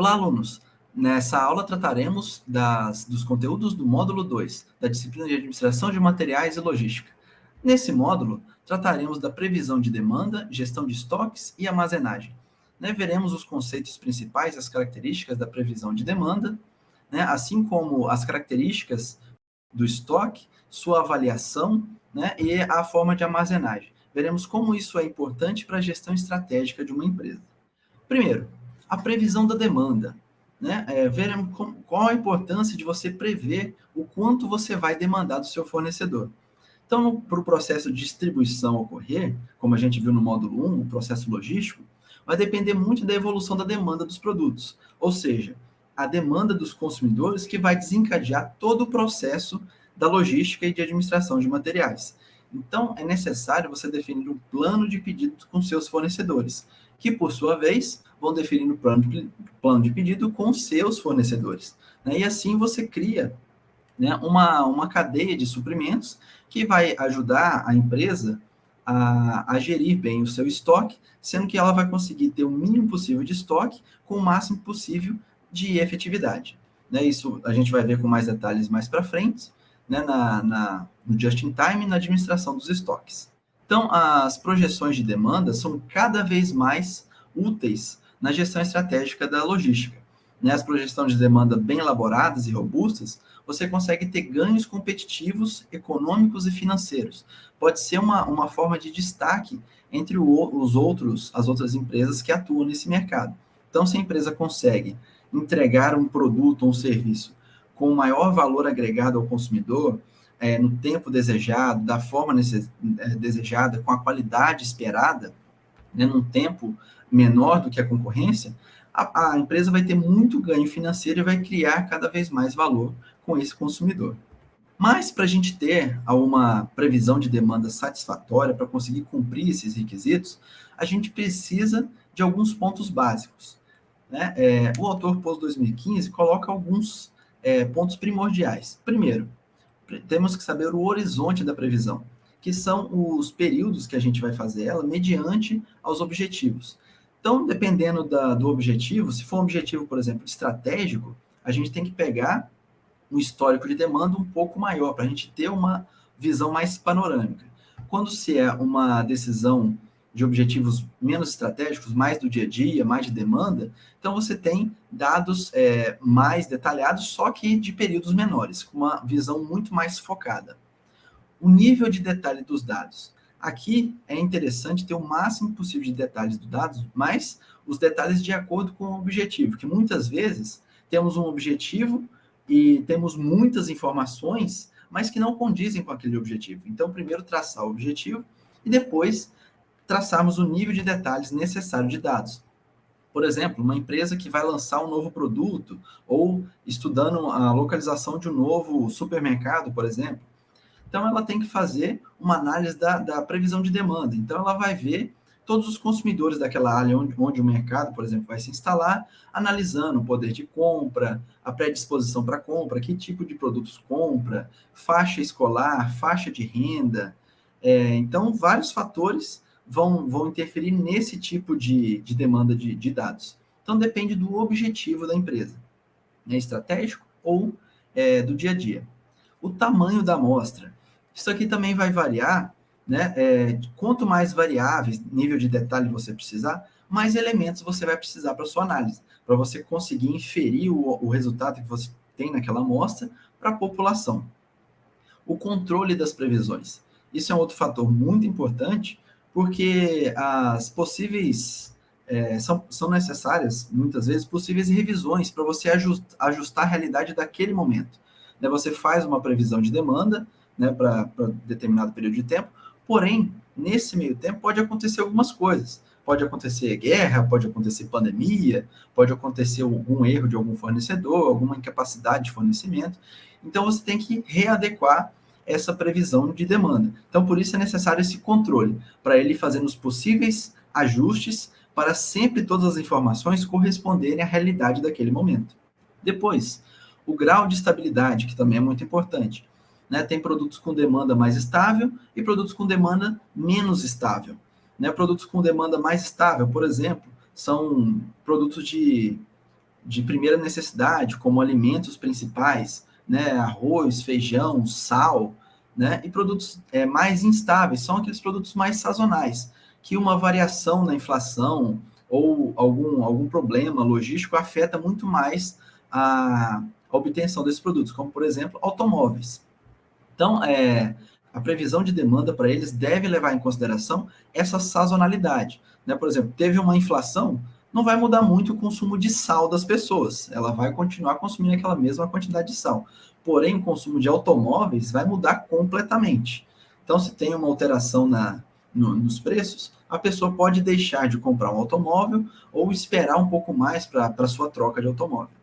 Olá, alunos! Nessa aula trataremos das, dos conteúdos do módulo 2, da disciplina de Administração de Materiais e Logística. Nesse módulo, trataremos da previsão de demanda, gestão de estoques e armazenagem. Né, veremos os conceitos principais as características da previsão de demanda, né, assim como as características do estoque, sua avaliação né, e a forma de armazenagem. Veremos como isso é importante para a gestão estratégica de uma empresa. Primeiro, a previsão da demanda. Né? É, veremos qual a importância de você prever o quanto você vai demandar do seu fornecedor. Então, para o processo de distribuição ocorrer, como a gente viu no módulo 1, o processo logístico, vai depender muito da evolução da demanda dos produtos, ou seja, a demanda dos consumidores que vai desencadear todo o processo da logística e de administração de materiais. Então, é necessário você definir um plano de pedido com seus fornecedores, que, por sua vez, vão definir o plano de, plano de pedido com seus fornecedores. Né? E assim você cria né, uma, uma cadeia de suprimentos que vai ajudar a empresa a, a, gerir bem o seu estoque, sendo que ela vai conseguir ter o mínimo possível de estoque com o máximo possível de efetividade. Né? Isso a gente vai ver com mais detalhes mais para frente, né, na, na, no just-in-time e na administração dos estoques. Então, as projeções de demanda são cada vez mais úteis na gestão estratégica da logística. Né, as projeções de demanda bem elaboradas e robustas, você consegue ter ganhos competitivos, econômicos e financeiros. Pode ser uma, uma forma de destaque entre o, os outros, as outras empresas que atuam nesse mercado. Então, se a empresa consegue entregar um produto ou um serviço com maior valor agregado ao consumidor, é, no tempo desejado, da forma é, desejada, com a qualidade esperada, né, num tempo menor do que a concorrência, a, a, empresa vai ter muito ganho financeiro e vai criar cada vez mais valor com esse consumidor. Mas para a gente ter uma previsão de demanda satisfatória, para conseguir cumprir esses requisitos, a gente precisa de alguns pontos básicos. Né? É, o autor pós 2015 coloca alguns é, pontos primordiais. Primeiro, temos que saber o horizonte da previsão, que são os períodos que a gente vai fazer ela mediante aos objetivos. Então, dependendo da, do objetivo, se for um objetivo, por exemplo, estratégico, a gente tem que pegar um histórico de demanda um pouco maior, para a gente ter uma visão mais panorâmica. Quando se é uma decisão de objetivos menos estratégicos, mais do dia a dia, mais de demanda, então você tem dados é, mais detalhados, só que de períodos menores, com uma visão muito mais focada. O nível de detalhe dos dados. Aqui é interessante ter o máximo possível de detalhes dos dados, mas os detalhes de acordo com o objetivo, que muitas vezes temos um objetivo e temos muitas informações, mas que não condizem com aquele objetivo. Então, primeiro traçar o objetivo e depois traçarmos o nível de detalhes necessário de dados. Por exemplo, uma empresa que vai lançar um novo produto ou estudando a localização de um novo supermercado, por exemplo. Então, ela tem que fazer uma análise da, da previsão de demanda. Então, ela vai ver todos os consumidores daquela área onde, onde o mercado, por exemplo, vai se instalar, analisando o poder de compra, a predisposição para compra, que tipo de produtos compra, faixa escolar, faixa de renda. É, então, vários fatores vão, vão interferir nesse tipo de, de demanda de, de dados. Então, depende do objetivo da empresa, né, estratégico ou é, do dia a dia. O tamanho da amostra. Isso aqui também vai variar, né? É, quanto mais variáveis, nível de detalhe você precisar, mais elementos você vai precisar para sua análise, para você conseguir inferir o, o resultado que você tem naquela amostra para a população. O controle das previsões. Isso é um outro fator muito importante, porque as possíveis é, são, são necessárias, muitas vezes, possíveis revisões para você ajustar, ajustar a realidade daquele momento. Né, você faz uma previsão de demanda né, para determinado período de tempo, porém, nesse meio tempo pode acontecer algumas coisas. Pode acontecer guerra, pode acontecer pandemia, pode acontecer algum erro de algum fornecedor, alguma incapacidade de fornecimento. Então, você tem que readequar essa previsão de demanda. Então, por isso é necessário esse controle, para ele fazendo os possíveis ajustes para sempre todas as informações corresponderem à realidade daquele momento. Depois, o grau de estabilidade, que também é muito importante. Né? Tem produtos com demanda mais estável e produtos com demanda menos estável. Né? Produtos com demanda mais estável, por exemplo, são produtos de de primeira necessidade, como alimentos principais, né, arroz, feijão, sal, né, e produtos é, mais instáveis, são aqueles produtos mais sazonais, que uma variação na inflação ou algum, algum problema logístico afeta muito mais a, a obtenção desses produtos, como, por exemplo, automóveis. Então, é, a previsão de demanda para eles deve levar em consideração essa sazonalidade. Né? Por exemplo, teve uma inflação, não vai mudar muito o consumo de sal das pessoas, ela vai continuar consumindo aquela mesma quantidade de sal. Porém, o consumo de automóveis vai mudar completamente. Então, se tem uma alteração na, no, nos preços, a pessoa pode deixar de comprar um automóvel ou esperar um pouco mais para a sua troca de automóvel.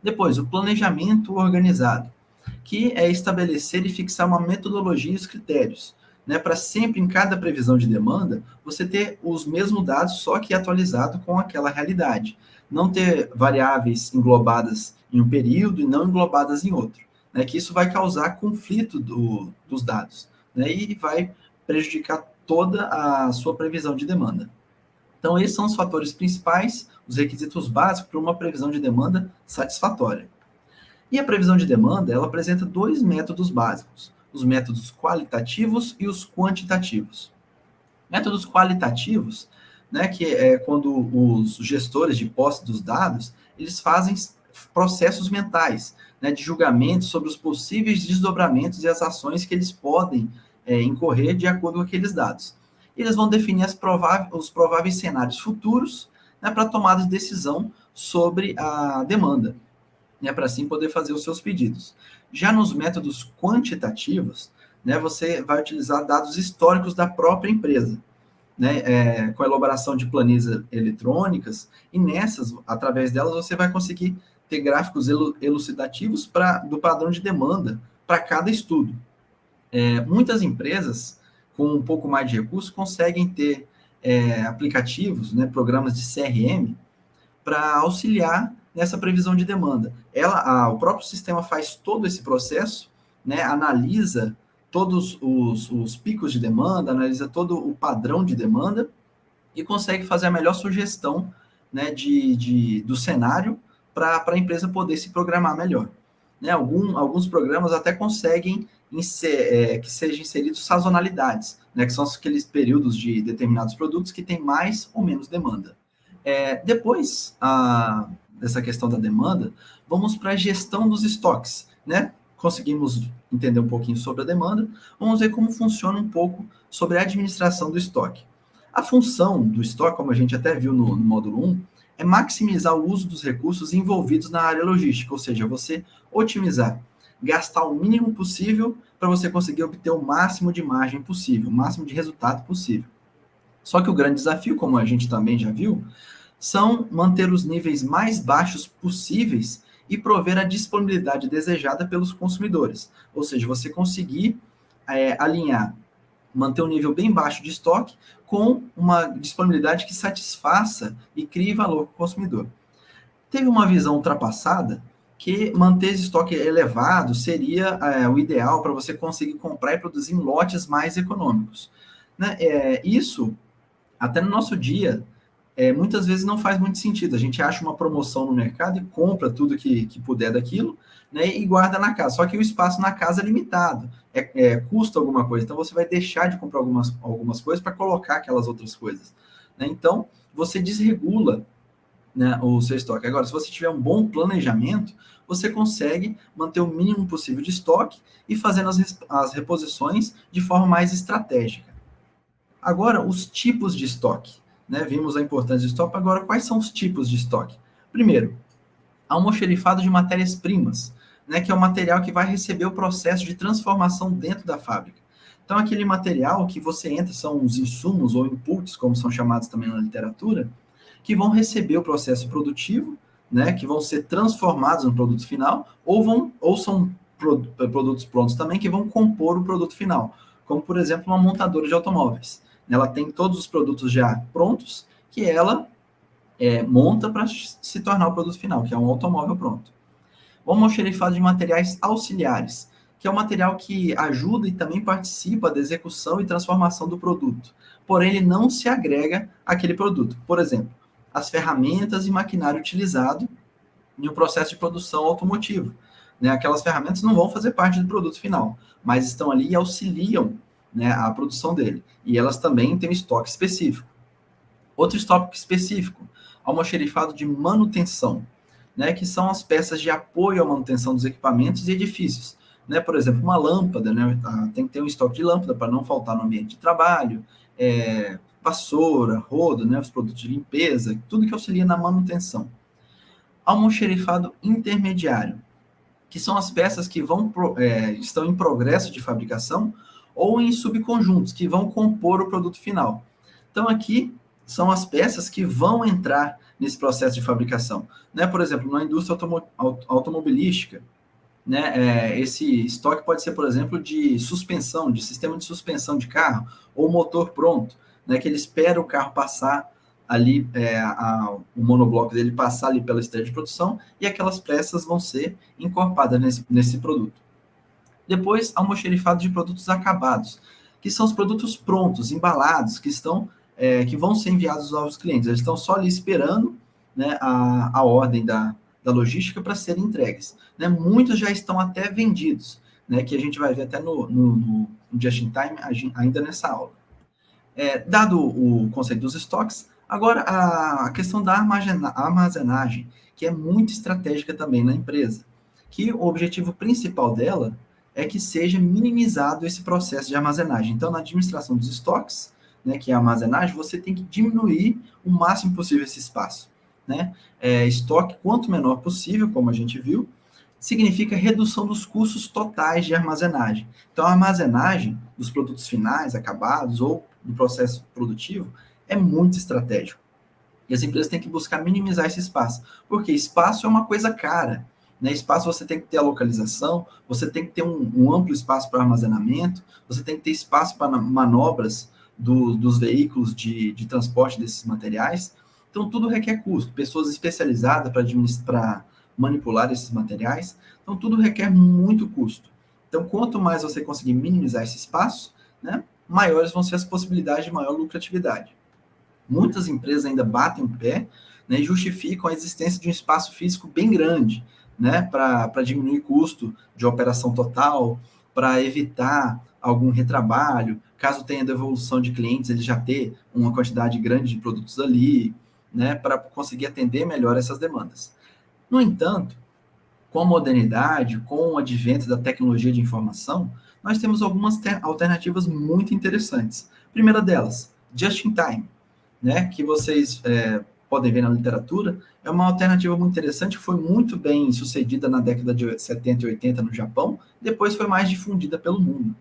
Depois, o planejamento organizado, que é estabelecer e fixar uma metodologia e os critérios, né, para sempre em cada previsão de demanda, você ter os mesmos dados, só que atualizado com aquela realidade. Não ter variáveis englobadas em um período e não englobadas em outro. Né, que isso vai causar conflito do, dos dados né, e vai prejudicar toda a sua previsão de demanda. Então, esses são os fatores principais, os requisitos básicos para uma previsão de demanda satisfatória. E a previsão de demanda, ela apresenta dois métodos básicos, os métodos qualitativos e os quantitativos. Métodos qualitativos, né, que é quando os gestores de posse dos dados, eles fazem processos mentais, né, de julgamento sobre os possíveis desdobramentos e as ações que eles podem é, incorrer de acordo com aqueles dados. Eles vão definir os prováveis cenários futuros né, para tomada de decisão sobre a demanda, né, para assim poder fazer os seus pedidos. Já nos métodos quantitativos, né, você vai utilizar dados históricos da própria empresa, né, é, com a elaboração de planilhas eletrônicas, e nessas, através delas, você vai conseguir ter gráficos elucidativos pra, do padrão de demanda para cada estudo. É, muitas empresas, com um pouco mais de recursos, conseguem ter é, aplicativos, né, programas de CRM, para auxiliar nessa previsão de demanda. Ela, a, o próprio sistema faz todo esse processo, né, analisa todos os, os picos de demanda, analisa todo o padrão de demanda e consegue fazer a melhor sugestão né, de, de, do cenário para a empresa poder se programar melhor. Né, algum, alguns programas até conseguem inser, é, que sejam inseridos sazonalidades, né, que são aqueles períodos de determinados produtos que têm mais ou menos demanda. É, depois a, dessa questão da demanda, vamos para a gestão dos estoques. Né? Conseguimos entender um pouquinho sobre a demanda, vamos ver como funciona um pouco sobre a administração do estoque. A função do estoque, como a gente até viu no, no módulo 1, é maximizar o uso dos recursos envolvidos na área logística, ou seja, você otimizar gastar o mínimo possível para você conseguir obter o máximo de margem possível, o máximo de resultado possível. Só que o grande desafio, como a gente também já viu, são manter os níveis mais baixos possíveis e prover a disponibilidade desejada pelos consumidores. Ou seja, você conseguir é, alinhar, manter um nível bem baixo de estoque com uma disponibilidade que satisfaça e crie valor para o consumidor. Teve uma visão ultrapassada que manter esse estoque elevado seria é, o ideal para você conseguir comprar e produzir em lotes mais econômicos. Né? É, isso, até no nosso dia, é, muitas vezes não faz muito sentido. A gente acha uma promoção no mercado e compra tudo que, que puder daquilo né, e guarda na casa. Só que o espaço na casa é limitado, é, é custa alguma coisa. Então você vai deixar de comprar algumas, algumas coisas para colocar aquelas outras coisas. Né? Então você desregula né, o seu estoque. Agora, se você tiver um bom planejamento, você consegue manter o mínimo possível de estoque e fazendo as, as reposições de forma mais estratégica. Agora, os tipos de estoque. Né? Vimos a importância de estoque, agora quais são os tipos de estoque? Primeiro, almoxerifado de matérias-primas, né, que é o material que vai receber o processo de transformação dentro da fábrica. Então, aquele material que você entra, são os insumos ou inputs, como são chamados também na literatura, que vão receber o processo produtivo, né, que vão ser transformados no produto final, ou, vão, ou são produtos prontos também que vão compor o produto final, como, por exemplo, uma montadora de automóveis. Ela tem todos os produtos já prontos que ela é, monta para se tornar o produto final, que é um automóvel pronto. O almoxerifado de materiais auxiliares, que é o material que ajuda e também participa da execução e transformação do produto, porém ele não se agrega àquele produto. Por exemplo, as ferramentas e maquinário utilizado em um processo de produção automotivo. Né? Aquelas ferramentas não vão fazer parte do produto final, mas estão ali e auxiliam né, a produção dele. E elas também têm um estoque específico. Outro estoque específico, almoxerifado de manutenção, né, que são as peças de apoio à manutenção dos equipamentos e edifícios. Né? Por exemplo, uma lâmpada, né? Tem que ter um estoque de lâmpada para não faltar no ambiente de trabalho, é, vassoura, rodo, né? os produtos de limpeza, tudo que auxilia na manutenção. Almoxerifado intermediário, que são as peças que vão é, estão em progresso de fabricação ou em subconjuntos, que vão compor o produto final. Então, aqui são as peças que vão entrar nesse processo de fabricação. Né? Por exemplo, na indústria automo automobilística, né, é, esse estoque pode ser, por exemplo, de suspensão, de sistema de suspensão de carro, ou motor pronto, né, que ele espera o carro passar ali, é, a, o monobloco dele passar ali pela esteira de produção, e aquelas peças vão ser encorpadas nesse, nesse produto. Depois, almoxerifado de produtos acabados, que são os produtos prontos, embalados, que estão é, que vão ser enviados aos clientes. Eles estão só ali esperando né, a, a ordem da, da logística para serem entregues. Né? Muitos já estão até vendidos, né, que a gente vai ver até no, no, no Just in Time ainda nessa aula. É, dado o conceito dos estoques, agora a questão da armazenagem, que é muito estratégica também na empresa, que o objetivo principal dela é que seja minimizado esse processo de armazenagem. Então, na administração dos estoques, né, que é a armazenagem, você tem que diminuir o máximo possível esse espaço. Né? É, estoque quanto menor possível, como a gente viu, significa redução dos custos totais de armazenagem. Então, a armazenagem dos produtos finais, acabados ou do processo produtivo é muito estratégico. E as empresas têm que buscar minimizar esse espaço, porque espaço é uma coisa cara. Né? Espaço você tem que ter a localização, você tem que ter um, um amplo espaço para armazenamento, você tem que ter espaço para manobras do, dos veículos de, de transporte desses materiais. Então, tudo requer custo, pessoas especializadas para manipular esses materiais. Então, tudo requer muito custo. Então, quanto mais você conseguir minimizar esse espaço, né, maiores vão ser as possibilidades de maior lucratividade. Muitas empresas ainda batem o pé né, e justificam a existência de um espaço físico bem grande, né, para diminuir custo de operação total, para evitar algum retrabalho, caso tenha devolução de clientes, ele já ter uma quantidade grande de produtos ali, né, para conseguir atender melhor essas demandas. No entanto, com a modernidade, com o advento da tecnologia de informação, nós temos algumas alternativas muito interessantes. Primeira delas, just in time, né, que vocês é, podem ver na literatura, é uma alternativa muito interessante, foi muito bem sucedida na década de 70 e 80 no Japão, depois foi mais difundida pelo mundo,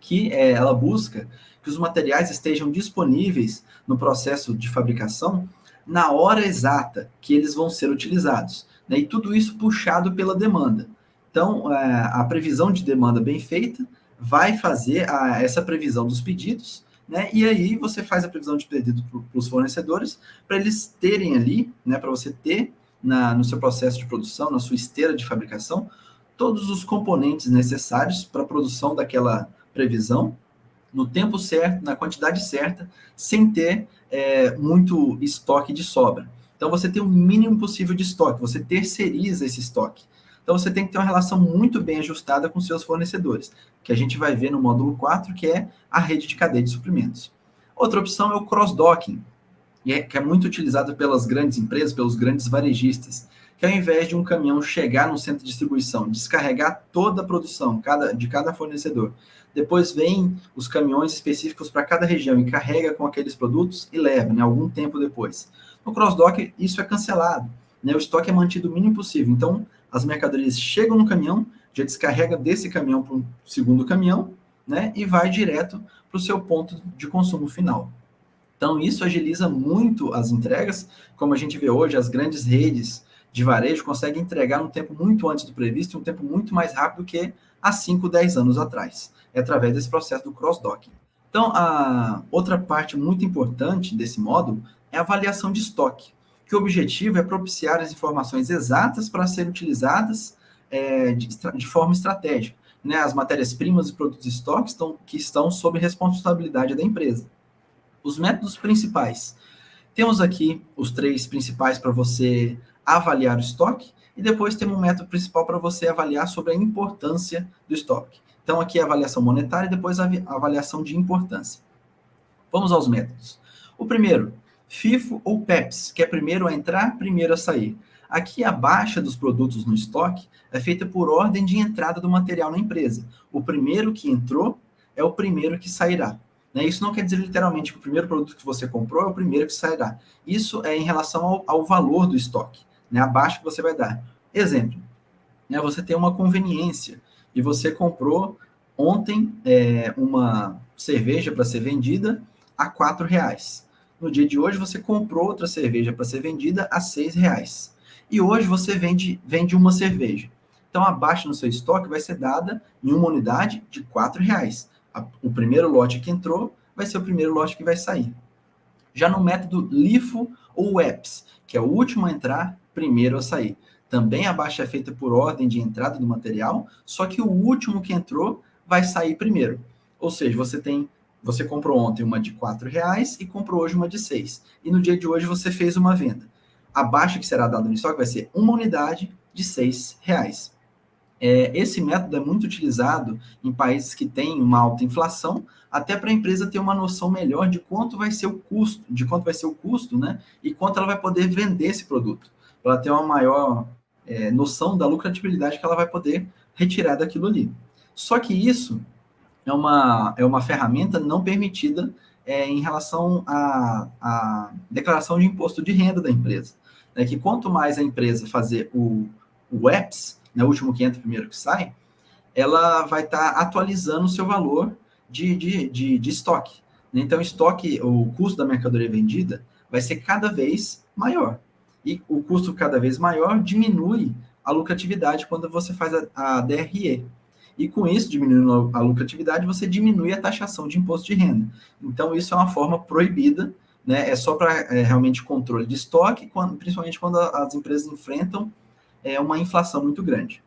que é, ela busca que os materiais estejam disponíveis no processo de fabricação na hora exata que eles vão ser utilizados. Né? E tudo isso puxado pela demanda. Então, é, a previsão de demanda bem feita vai fazer a, essa previsão dos pedidos, né? E aí você faz a previsão de pedido para os fornecedores, para eles terem ali, né? Para você ter na, no seu processo de produção, na sua esteira de fabricação, todos os componentes necessários para a produção daquela previsão, no tempo certo, na quantidade certa, sem ter é, muito estoque de sobra. Então, você tem o mínimo possível de estoque, você terceiriza esse estoque. Então, você tem que ter uma relação muito bem ajustada com seus fornecedores, que a gente vai ver no módulo 4, que é a rede de cadeia de suprimentos. Outra opção é o cross-docking, é, que é muito utilizado pelas grandes empresas, pelos grandes varejistas, que ao invés de um caminhão chegar no centro de distribuição, descarregar toda a produção cada, de cada fornecedor, depois vem os caminhões específicos para cada região e carrega com aqueles produtos e leva, né, algum tempo depois. No cross-dock, isso é cancelado. Né, o estoque é mantido o mínimo possível. Então, as mercadorias chegam no caminhão, já descarrega desse caminhão para um segundo caminhão, né, e vai direto para o seu ponto de consumo final. Então, isso agiliza muito as entregas, como a gente vê hoje, as grandes redes de varejo conseguem entregar um tempo muito antes do previsto, um tempo muito mais rápido que há 5, 10 anos atrás é através desse processo do cross-docking. Então, a outra parte muito importante desse módulo é a avaliação de estoque, que o objetivo é propiciar as informações exatas para serem utilizadas é, de, de, forma estratégica. Né? As matérias-primas e produtos de estoque estão, que estão sob responsabilidade da empresa. Os métodos principais. Temos aqui os três principais para você avaliar o estoque, e depois temos um método principal para você avaliar sobre a importância do estoque. Então, aqui é a avaliação monetária e depois a avaliação de importância. Vamos aos métodos. O primeiro, FIFO ou PEPS, que é primeiro a entrar, primeiro a sair. Aqui a baixa dos produtos no estoque é feita por ordem de entrada do material na empresa. O primeiro que entrou é o primeiro que sairá. Né? Isso não quer dizer literalmente que o primeiro produto que você comprou é o primeiro que sairá. Isso é em relação ao, ao valor do estoque, né? a baixa que você vai dar. Exemplo, né? você tem uma conveniência e você comprou ontem é, uma cerveja para ser vendida a R$ reais. No dia de hoje, você comprou outra cerveja para ser vendida a R$ reais. E hoje você vende, vende uma cerveja. Então, a baixa no seu estoque vai ser dada em uma unidade de R$ reais a, o primeiro lote que entrou vai ser o primeiro lote que vai sair. Já no método LIFO ou WEPS, que é o último a entrar, primeiro a sair. Também a baixa é feita por ordem de entrada do material, só que o último que entrou vai sair primeiro. Ou seja, você tem você comprou ontem uma de R$ reais e comprou hoje uma de 6. E no dia de hoje você fez uma venda. A baixa que será dada no estoque vai ser uma unidade de R$ reais. É, esse método é muito utilizado em países que têm uma alta inflação, até para a empresa ter uma noção melhor de quanto vai ser o custo, de quanto vai ser o custo, né? E quanto ela vai poder vender esse produto, para ter uma maior é, noção da lucratividade que ela vai poder retirar daquilo ali. Só que isso é uma, é uma ferramenta não permitida é, em relação à, à declaração de imposto de renda da empresa. Né? Que quanto mais a empresa fazer o, o EPS, né, o último que entra, primeiro que sai, ela vai estar tá atualizando o seu valor de, de, de, de estoque. Então, o estoque, o custo da mercadoria vendida vai ser cada vez maior. E o custo cada vez maior diminui a lucratividade quando você faz a, a DRE. E com isso, diminuindo a lucratividade, você diminui a taxação de imposto de renda. Então, isso é uma forma proibida, né? é só para é, realmente controle de estoque, quando, principalmente quando as empresas enfrentam é, uma inflação muito grande.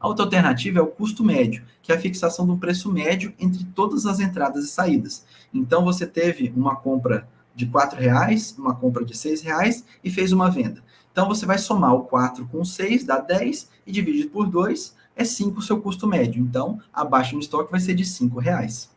A outra alternativa é o custo médio, que é a fixação do preço médio entre todas as entradas e saídas. Então, você teve uma compra de R$ reais, uma compra de R$ reais e fez uma venda. Então, você vai somar o 4 com o 6, dá 10, e divide por 2, é 5 o seu custo médio. Então, a baixa no estoque vai ser de R$ reais.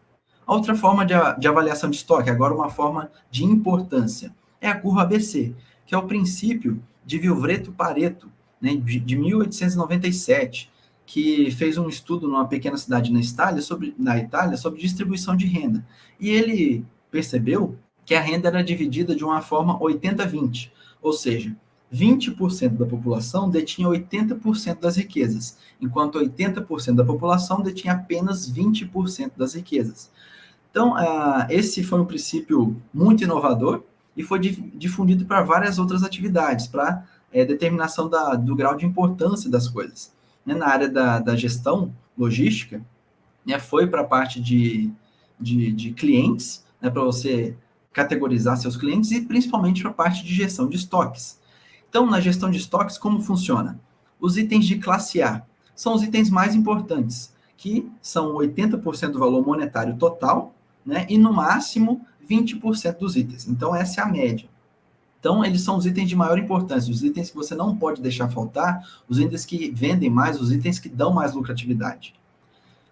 A outra forma de, de avaliação de estoque, agora uma forma de importância, é a curva ABC, que é o princípio de Vilvreto-Pareto, né, de 1897, que fez um estudo numa pequena cidade na Itália, sobre, na Itália sobre distribuição de renda. E ele percebeu que a renda era dividida de uma forma 80-20, ou seja, 20% da população detinha 80% das riquezas, enquanto 80% da população detinha apenas 20% das riquezas. Então, uh, esse foi um princípio muito inovador e foi difundido para várias outras atividades, para é, determinação da, do grau de importância das coisas. Né, na área da, da gestão logística, né, foi para a parte de, de, de clientes, né, para você categorizar seus clientes, e principalmente para a parte de gestão de estoques. Então, na gestão de estoques, como funciona? Os itens de classe A são os itens mais importantes, que são 80% do valor monetário total, né, e no máximo 20% dos itens. Então, essa é a média. Então, eles são os itens de maior importância, os itens que você não pode deixar faltar, os itens que vendem mais, os itens que dão mais lucratividade.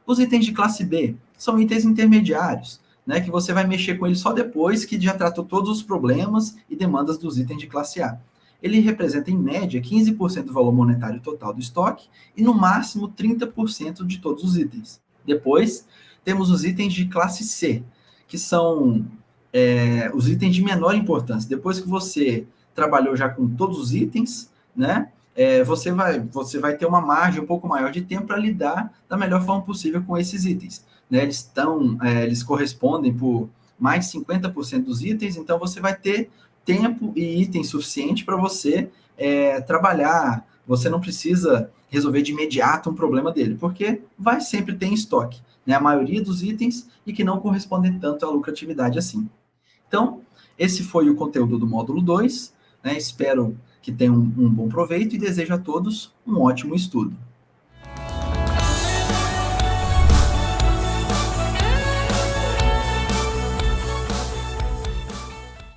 Os itens de classe B são itens intermediários, né, que você vai mexer com eles só depois que já tratou todos os problemas e demandas dos itens de classe A. Ele representa, em média, 15% do valor monetário total do estoque e, no máximo, 30% de todos os itens. Depois, temos os itens de classe C, que são é, os itens de menor importância. Depois que você trabalhou já com todos os itens, né? É, você, vai, você vai ter uma margem um pouco maior de tempo para lidar da melhor forma possível com esses itens. Né? Eles, estão, é, eles correspondem por mais de 50% dos itens, então você vai ter tempo e item suficiente para você é, trabalhar. Você não precisa resolver de imediato um problema dele, porque vai sempre ter em estoque né? a maioria dos itens e que não correspondem tanto à lucratividade assim. Então, esse foi o conteúdo do módulo 2. Né? Espero que tenham um bom proveito e desejo a todos um ótimo estudo.